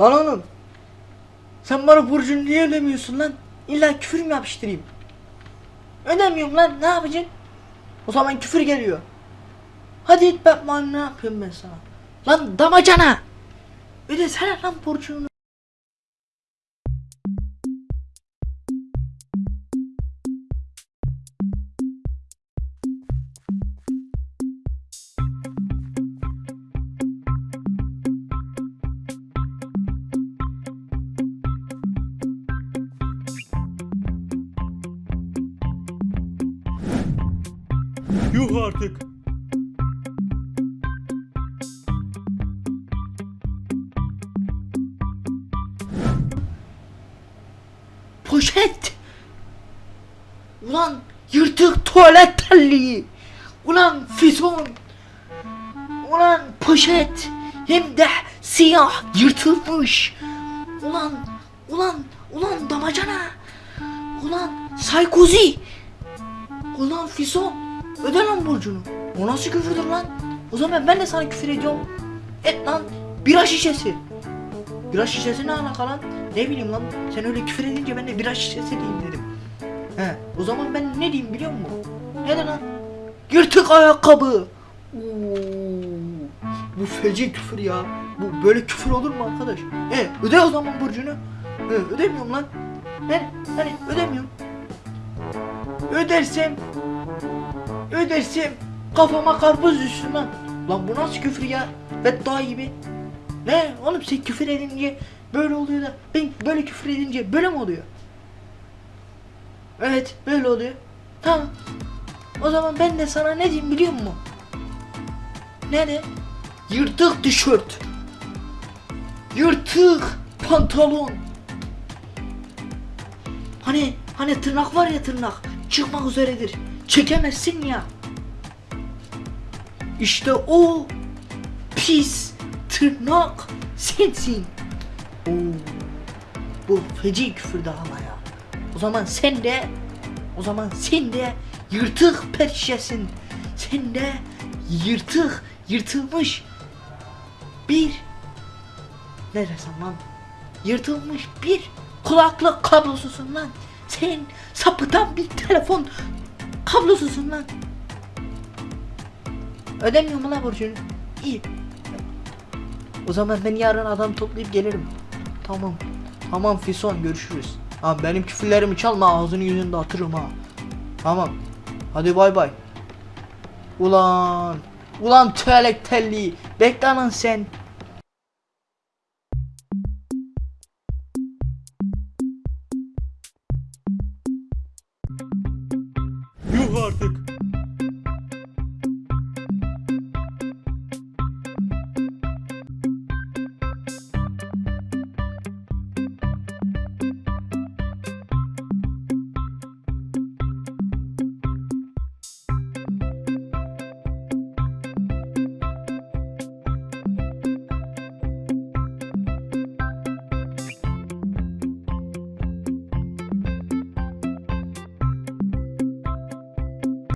Lan oğlum. Sen bana borcunu niye ödemiyorsun lan? İlla küfür mü yapıştırayım? Ödemiyorum lan ne yapacaksın? O zaman küfür geliyor. Hadi git Batman ne yapıyorum ben sana? Lan damacana! Ödesene lan borcunu. Yuh artık. Poşet! Ulan yırtık tuvalet terliği! Ulan fizon! Ulan poşet! Hem de siyah yırtılmış! Ulan, ulan, ulan damacana! Ulan saykozi! Ulan fizon! Öde lan borcunu! O nasıl küfürdür lan? O zaman ben de sana küfür ediyorum. Et lan! Bira şişesi! Bira şişesi ne alaka lan? Ne bileyim lan sen öyle küfür edince ben de bira şişesi diyeyim dedim. He o zaman ben ne diyeyim biliyor musun? Ne lan? Yırtık ayakkabı. Oo, bu feci küfür ya. Bu böyle küfür olur mu arkadaş? E öde o zaman borcunu. E, ödemiyorum lan. Ben hani ödemiyorum. Ödersem ödersem kafama karpuz lan. Lan bu nasıl küfür ya? Beddua gibi. Ne oğlum sen küfür edince böyle oluyor da ben böyle küfür edince böyle mi oluyor? Evet böyle oluyor. Tamam. O zaman ben de sana ne diyeyim biliyor musun? Ne de? Yırtık tişört. Yırtık pantolon. Hani hani tırnak var ya tırnak çıkmak üzeredir. Çekemezsin ya. İşte o pis tırnak sensin. Oo, bu feci küfürdü ama ya. O zaman sen de o zaman sen de yırtık perşesin. Sen de yırtık, yırtılmış bir ne desem lan? Yırtılmış bir kulaklık kablosusun lan. Sen sapıtan bir telefon kablosusun lan. Ödemiyor mu lan borcunu? İyi. O zaman ben yarın adam toplayıp gelirim. Tamam. Tamam Fison görüşürüz. Ha benim küfürlerimi çalma ağzını yüzünü de atırım ha. Tamam. Hadi bay bay. Ulan. Ulan tuvalet telli. Bekle lan sen. artık.